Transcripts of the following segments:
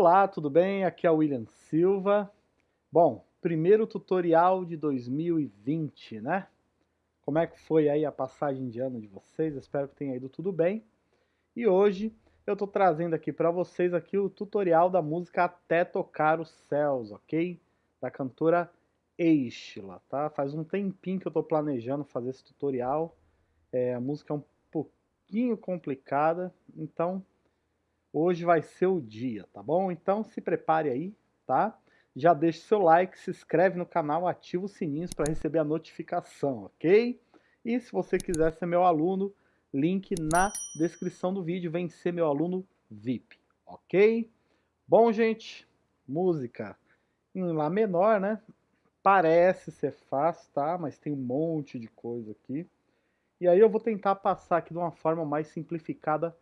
Olá, tudo bem? Aqui é o William Silva. Bom, primeiro tutorial de 2020, né? Como é que foi aí a passagem de ano de vocês? Espero que tenha ido tudo bem. E hoje eu tô trazendo aqui para vocês aqui o tutorial da música Até Tocar os Céus, ok? Da cantora Eishla, tá? Faz um tempinho que eu tô planejando fazer esse tutorial. É, a música é um pouquinho complicada, então Hoje vai ser o dia, tá bom? Então se prepare aí, tá? Já deixe seu like, se inscreve no canal, ativa os sininhos para receber a notificação, ok? E se você quiser ser meu aluno, link na descrição do vídeo, vem ser meu aluno VIP, ok? Bom, gente, música em Lá menor, né? Parece ser fácil, tá? Mas tem um monte de coisa aqui. E aí eu vou tentar passar aqui de uma forma mais simplificada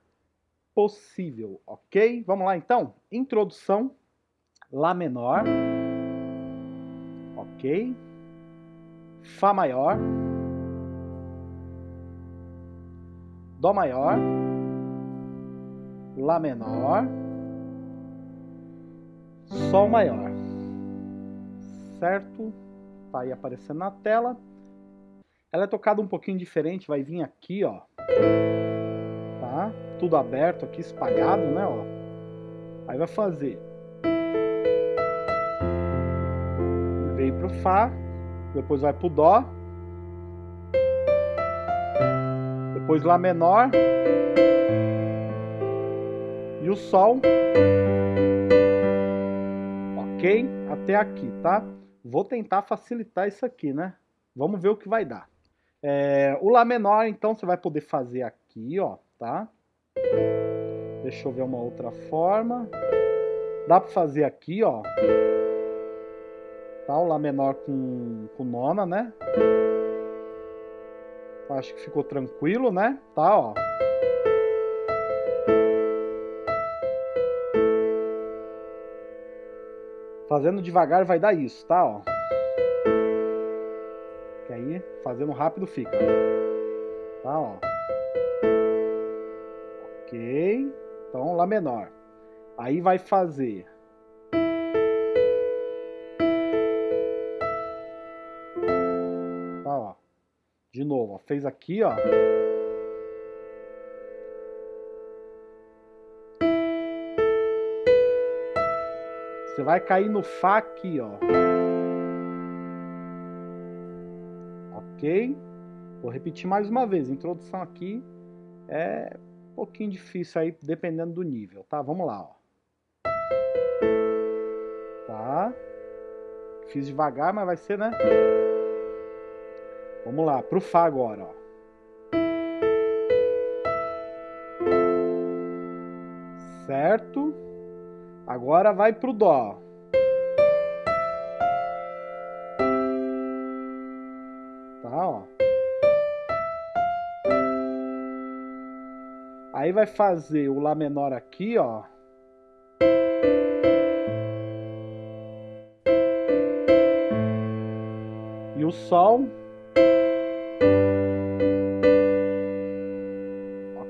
ok? Vamos lá então? Introdução, Lá menor, ok? Fá maior, Dó maior, Lá menor, Sol maior, certo? Tá aí aparecendo na tela. Ela é tocada um pouquinho diferente, vai vir aqui, ó tudo aberto aqui, espalhado, né, ó. Aí vai fazer. Veio pro Fá, depois vai pro Dó. Depois Lá menor. E o Sol. Ok? Até aqui, tá? Vou tentar facilitar isso aqui, né? Vamos ver o que vai dar. É, o Lá menor, então, você vai poder fazer aqui, ó, tá? Deixa eu ver uma outra forma. Dá para fazer aqui, ó. Tá, o Lá menor com, com nona, né? Acho que ficou tranquilo, né? Tá, ó. Fazendo devagar vai dar isso, tá, ó. Que aí, fazendo rápido fica. Tá, ó. Ok. Então, Lá menor. Aí vai fazer... Tá, ó. De novo, ó. Fez aqui, ó. Você vai cair no Fá aqui, ó. Ok? Vou repetir mais uma vez. Introdução aqui é pouquinho difícil aí, dependendo do nível, tá? Vamos lá, ó. Tá? Fiz devagar, mas vai ser, né? Vamos lá, pro Fá agora, ó. Certo? Agora vai pro Dó. Aí vai fazer o Lá menor aqui, ó. E o Sol.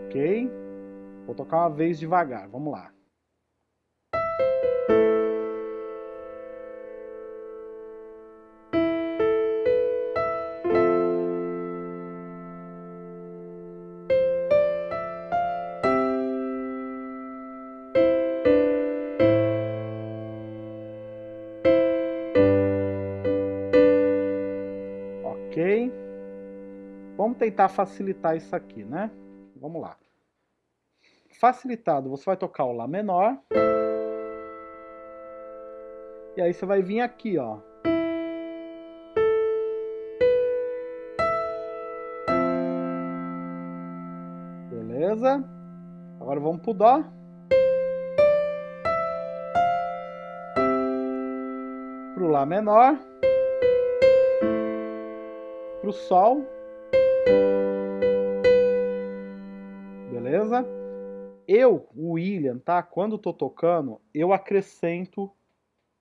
Ok. Vou tocar uma vez devagar, vamos lá. Vamos tentar facilitar isso aqui, né? Vamos lá. Facilitado, você vai tocar o Lá menor. E aí você vai vir aqui, ó. Beleza? Agora vamos pro Dó. Pro Lá menor. Pro Sol. Beleza? Eu, o William, tá? Quando tô tocando, eu acrescento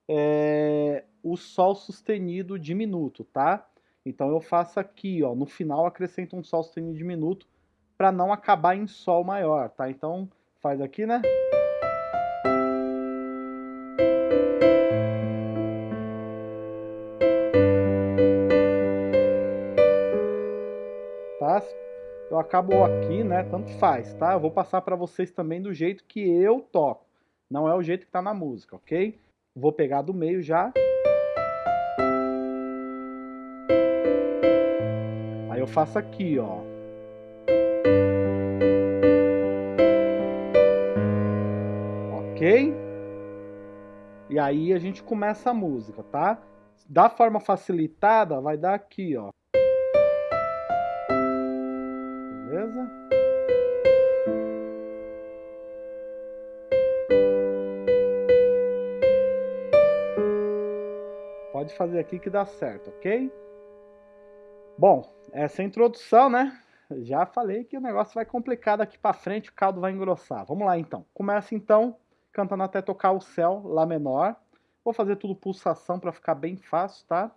é, o Sol sustenido diminuto, tá? Então eu faço aqui, ó, no final acrescento um Sol sustenido diminuto para não acabar em Sol maior, tá? Então faz aqui, né? Eu acabo aqui, né? Tanto faz, tá? Eu vou passar para vocês também do jeito que eu toco. Não é o jeito que tá na música, ok? Vou pegar do meio já. Aí eu faço aqui, ó. Ok? E aí a gente começa a música, tá? Da forma facilitada, vai dar aqui, ó. Fazer aqui que dá certo, ok? Bom, essa é introdução, né? Já falei que o negócio vai complicar daqui para frente, o caldo vai engrossar. Vamos lá então. Começa então cantando até tocar o céu, Lá menor. Vou fazer tudo pulsação para ficar bem fácil, tá?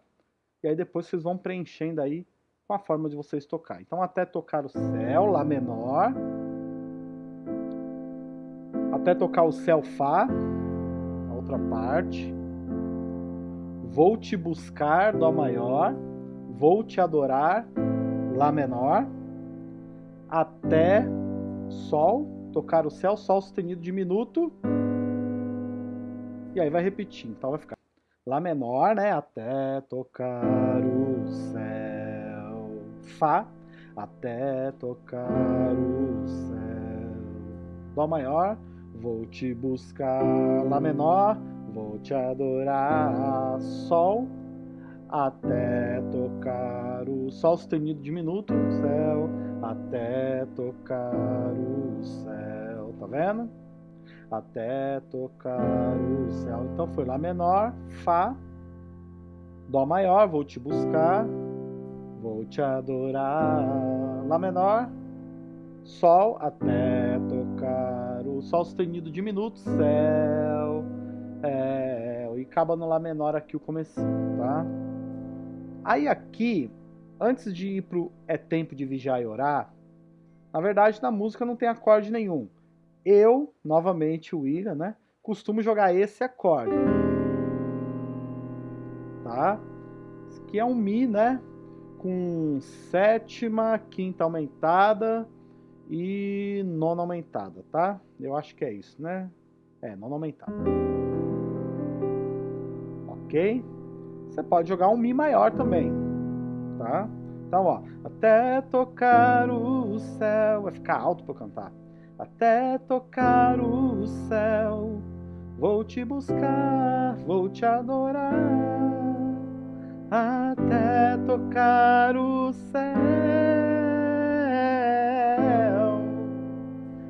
E aí depois vocês vão preenchendo aí com a forma de vocês tocar. Então até tocar o céu, Lá menor. Até tocar o céu, Fá. A outra parte. Vou te buscar, Dó maior. Vou te adorar, Lá menor. Até Sol, tocar o céu, Sol sustenido diminuto. E aí vai repetir, então vai ficar Lá menor, né? Até tocar o céu. Fá, até tocar o céu. Dó maior, vou te buscar. Lá menor, vou te adorar. Sol, até tocar o Sol sustenido diminuto, céu. Até tocar o céu, tá vendo? até tocar o céu. Então foi Lá menor, Fá, Dó maior, vou te buscar, vou te adorar. Lá menor, Sol, até tocar o Sol sustenido diminuto, céu. É, e acaba no Lá menor aqui o começo, tá? Aí aqui, antes de ir pro É Tempo de Vigiar e Orar, na verdade na música não tem acorde nenhum. Eu, novamente o William, né? Costumo jogar esse acorde. Tá? Esse aqui é um Mi, né? Com sétima, quinta aumentada e nona aumentada, tá? Eu acho que é isso, né? É, nona aumentada. Ok? Você pode jogar um Mi maior também, tá? Então, ó, até tocar o céu. Vai ficar alto para cantar até tocar o céu. Vou te buscar, vou te adorar, até tocar o céu.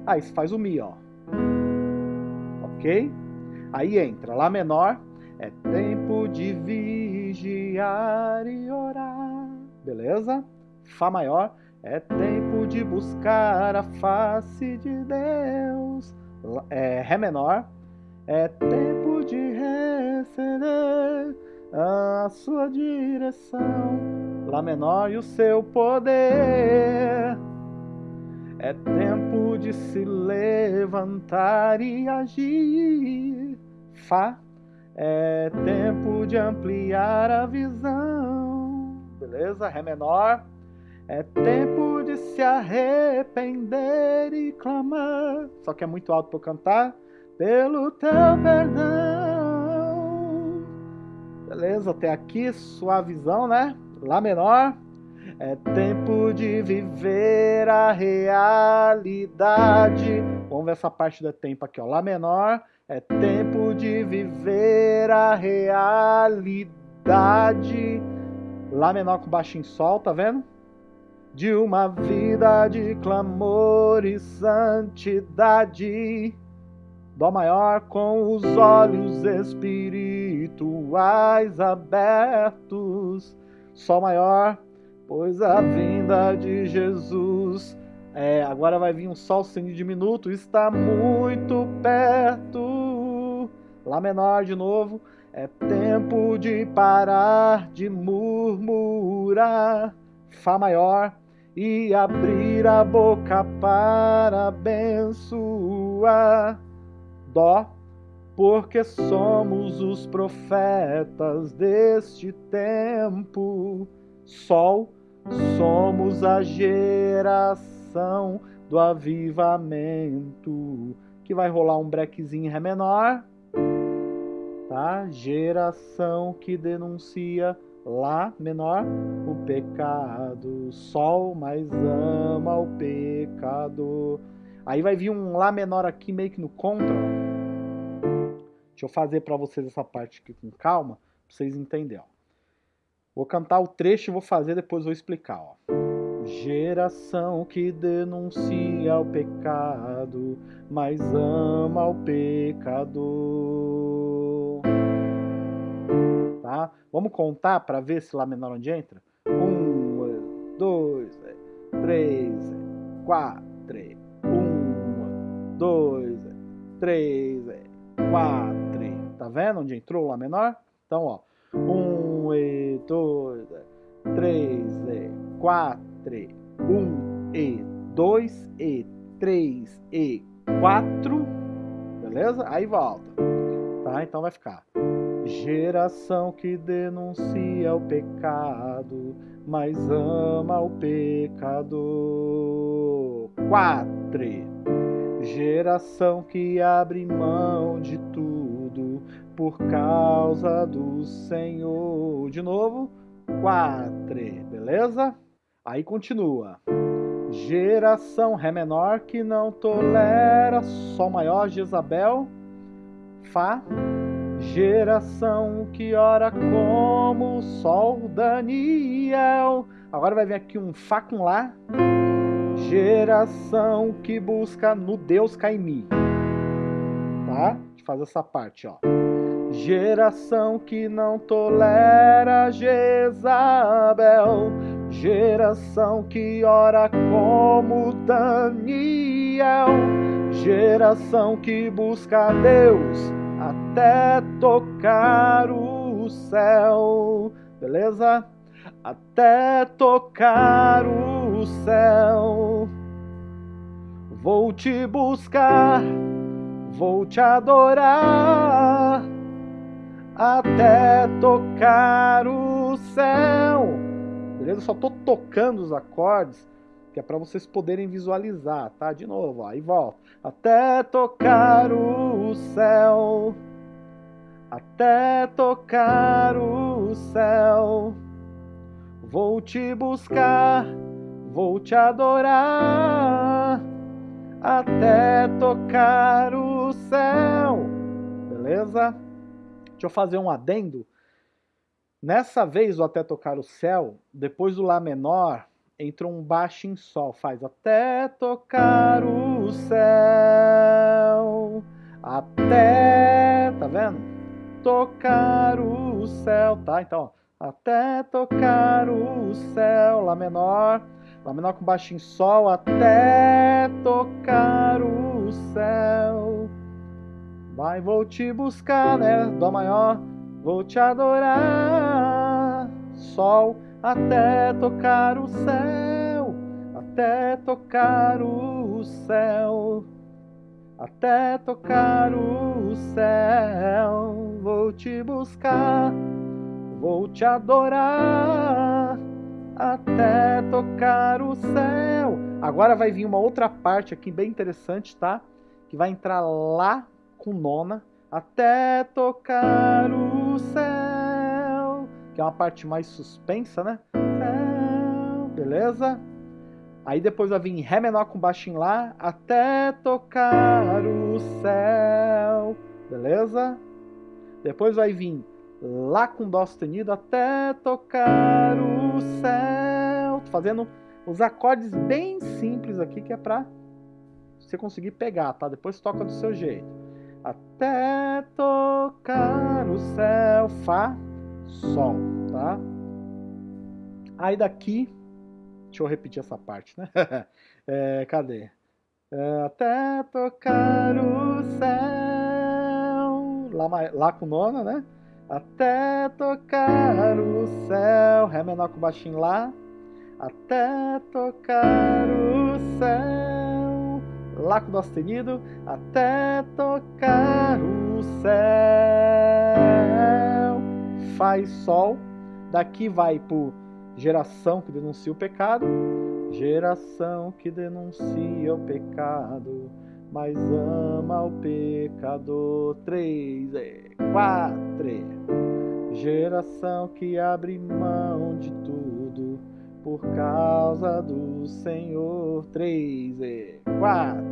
Aí você faz o Mi, ó. Ok? Aí entra Lá menor, é tempo de vigiar e orar. Beleza? Fá maior, é tempo de buscar a face de Deus. É, Ré menor. É tempo de receber a sua direção. Lá menor e o seu poder. É tempo de se levantar e agir. Fá. É tempo de ampliar a visão. Beleza? Ré menor. É tempo de se arrepender e clamar. Só que é muito alto para eu cantar. Pelo teu perdão. Beleza, até aqui, suavizão, né? Lá menor. É tempo de viver a realidade. Vamos ver essa parte do tempo aqui, ó. Lá menor. É tempo de viver a realidade. Lá menor com baixo em sol, tá vendo? de uma vida de clamor e santidade. Dó maior com os olhos espirituais abertos. Sol maior, pois a vinda de Jesus. É, agora vai vir um sol sem diminuto, está muito perto. Lá menor de novo, é tempo de parar de murmurar. Fá maior, e abrir a boca para abençoar. Dó, porque somos os profetas deste tempo. Sol, somos a geração do avivamento, que vai rolar um brequezinho em Ré menor, tá? Geração que denuncia Lá menor, o pecado, Sol mais ama o pecado. Aí vai vir um Lá menor aqui meio que no contra. Deixa eu fazer para vocês essa parte aqui com calma, para vocês entenderem. Vou cantar o trecho e vou fazer, depois vou explicar. Ó. Geração que denuncia o pecado, mas ama o pecador. Tá? Vamos contar para ver se Lá menor onde entra? Um, dois, três, quatro, um, dois, três, quatro. Tá vendo onde entrou o Lá menor? Então, ó, e dois, três e quatro, um e dois e três e quatro, beleza? Aí volta, tá? Então vai ficar geração que denuncia o pecado, mas ama o pecador. Quatro, geração que abre mão de tudo por causa do Senhor. De novo, quatro, beleza? Aí continua. Geração Ré menor que não tolera Sol maior, Jezabel, Fá. Geração que ora como Sol, Daniel. Agora vai vir aqui um Fá com Lá. Geração que busca no Deus Caimi. Tá? Deixa eu fazer essa parte, ó. Geração que não tolera Jezabel, geração que ora como Daniel, geração que busca Deus até tocar o céu, beleza? Até tocar o céu. Vou te buscar, vou te adorar até tocar o céu. Beleza? Só tô tocando os acordes, que é para vocês poderem visualizar, tá? De novo, aí volta. Até tocar o céu. Até tocar o céu. Vou te buscar, vou te adorar. Até tocar o céu. Beleza? Deixa eu fazer um adendo. Nessa vez, o Até Tocar o Céu, depois do Lá menor, entra um baixo em Sol. Faz Até tocar o céu. Até, tá vendo? Tocar o céu, tá? Então, ó, até tocar o céu, Lá menor. Lá menor com baixo em Sol, até tocar o céu. Vai, vou te buscar, né? Dó maior, vou te adorar. Sol, até tocar o céu, até tocar o céu, até tocar o céu. Vou te buscar, vou te adorar, até tocar o céu. Agora vai vir uma outra parte aqui bem interessante, tá? Que vai entrar lá com nona até tocar o céu, que é uma parte mais suspensa, né? Céu, beleza? Aí depois vai vir Ré menor com baixo em Lá até tocar o céu, beleza? Depois vai vir Lá com Dó sustenido até tocar o céu. Tô fazendo os acordes bem simples aqui que é pra você conseguir pegar, tá? Depois toca do seu jeito até tocar o céu, Fá, Sol, tá? Aí daqui, deixa eu repetir essa parte, né? é, cadê? É, até tocar o céu, lá, lá com nona, né? Até tocar o céu, Ré menor com baixinho lá, até tocar o céu. Lá com Dó sustenido, até tocar o céu. Faz Sol, daqui vai pro geração que denuncia o pecado, geração que denuncia o pecado, mas ama o pecador. Três, e quatro. Geração que abre mão de por causa do Senhor. Três, e quatro.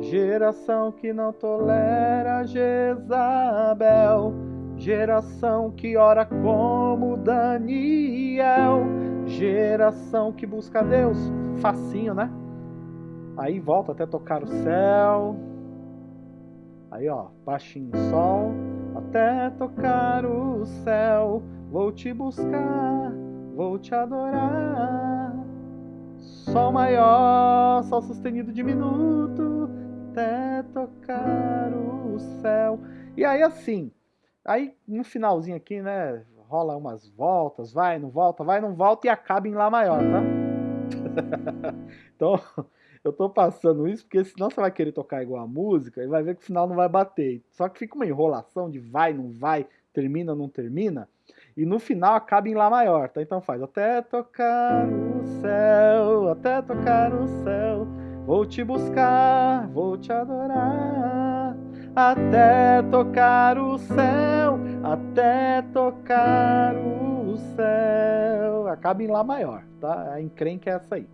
Geração que não tolera Jezabel, geração que ora como Daniel, geração que busca Deus, facinho, né? Aí volta até tocar o céu. Aí, ó, baixinho sol, até tocar o céu. Vou te buscar, vou te adorar. Sol maior, sol sustenido diminuto, até tocar o céu. E aí assim, aí no finalzinho aqui, né, rola umas voltas, vai, não volta, vai, não volta e acaba em Lá maior, tá? então, eu tô passando isso porque senão você vai querer tocar igual a música e vai ver que o final não vai bater. Só que fica uma enrolação de vai, não vai, termina, não termina. E no final acaba em Lá maior, tá? Então faz até tocar o céu, até tocar o céu. Vou te buscar, vou te adorar, até tocar o céu, até tocar o céu. Acaba em Lá maior, tá? A encrenca é essa aí.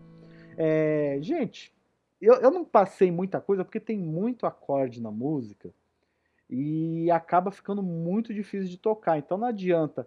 É, gente, eu, eu não passei muita coisa porque tem muito acorde na música e acaba ficando muito difícil de tocar. Então não adianta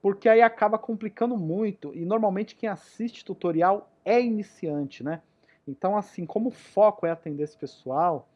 Porque aí acaba complicando muito e normalmente quem assiste tutorial é iniciante, né? Então assim, como o foco é atender esse pessoal,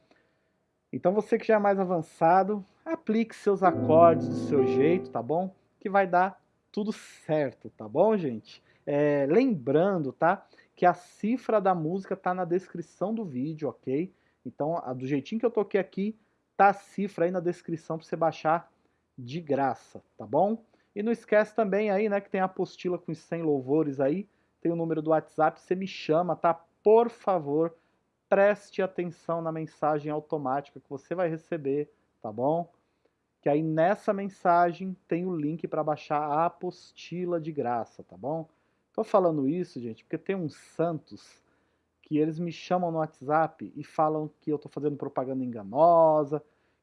então você que já é mais avançado, aplique seus acordes do seu jeito, tá bom? que vai dar tudo certo, tá bom, gente? É, lembrando, tá? Que a cifra da música tá na descrição do vídeo, ok? Então, a, do jeitinho que eu toquei aqui, tá a cifra aí na descrição para você baixar de graça, tá bom? E não esquece também aí, né, que tem a apostila com os 100 louvores aí, tem o número do WhatsApp, você me chama, tá? Por favor, preste atenção na mensagem automática que você vai receber, tá bom? que aí nessa mensagem tem o link para baixar a apostila de graça, tá bom? Tô falando isso, gente, porque tem uns santos que eles me chamam no WhatsApp e falam que eu tô fazendo propaganda enganosa,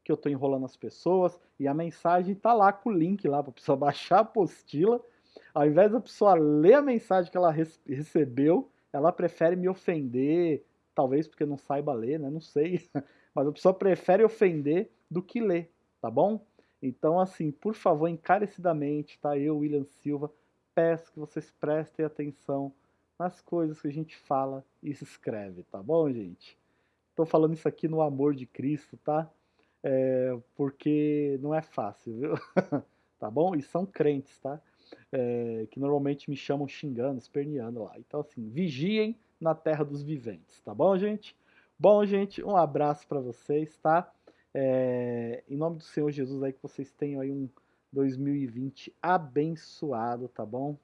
que eu tô enrolando as pessoas, e a mensagem tá lá com o link lá para pessoa baixar a apostila. Ao invés da pessoa ler a mensagem que ela recebeu, ela prefere me ofender, talvez porque não saiba ler, né? Não sei. Mas a pessoa prefere ofender do que ler, tá bom? Então, assim, por favor, encarecidamente, tá? Eu, William Silva, peço que vocês prestem atenção nas coisas que a gente fala e se escreve, tá bom, gente? Estou falando isso aqui no amor de Cristo, tá? É, porque não é fácil, viu? tá bom? E são crentes, tá? É, que normalmente me chamam xingando, esperneando lá. Então, assim, vigiem na terra dos viventes, tá bom, gente? Bom, gente, um abraço para vocês, tá? É, em nome do Senhor Jesus aí que vocês tenham aí um 2020 abençoado, tá bom?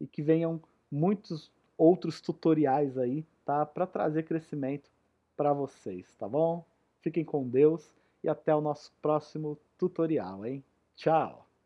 E que venham muitos outros tutoriais aí, tá? Para trazer crescimento para vocês, tá bom? Fiquem com Deus e até o nosso próximo tutorial, hein? Tchau!